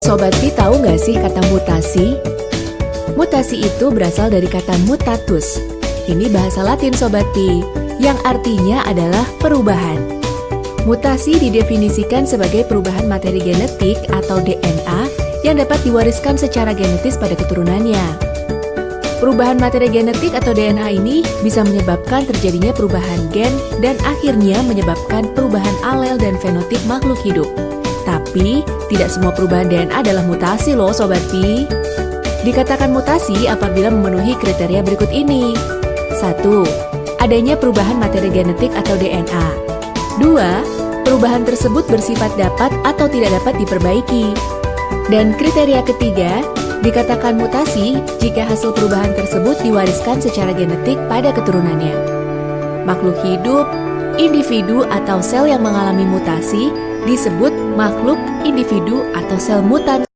Sobat Pi tahu nggak sih kata mutasi? Mutasi itu berasal dari kata mutatus. Ini bahasa latin Sobat Pi, yang artinya adalah perubahan. Mutasi didefinisikan sebagai perubahan materi genetik atau DNA yang dapat diwariskan secara genetis pada keturunannya. Perubahan materi genetik atau DNA ini bisa menyebabkan terjadinya perubahan gen dan akhirnya menyebabkan perubahan alel dan fenotip makhluk hidup. Tapi, tidak semua perubahan DNA adalah mutasi loh Sobat Pi. Dikatakan mutasi apabila memenuhi kriteria berikut ini. 1. Adanya perubahan materi genetik atau DNA. 2. Perubahan tersebut bersifat dapat atau tidak dapat diperbaiki. Dan kriteria ketiga, dikatakan mutasi jika hasil perubahan tersebut diwariskan secara genetik pada keturunannya. Makhluk hidup, individu atau sel yang mengalami mutasi disebut makhluk, individu, atau sel mutan.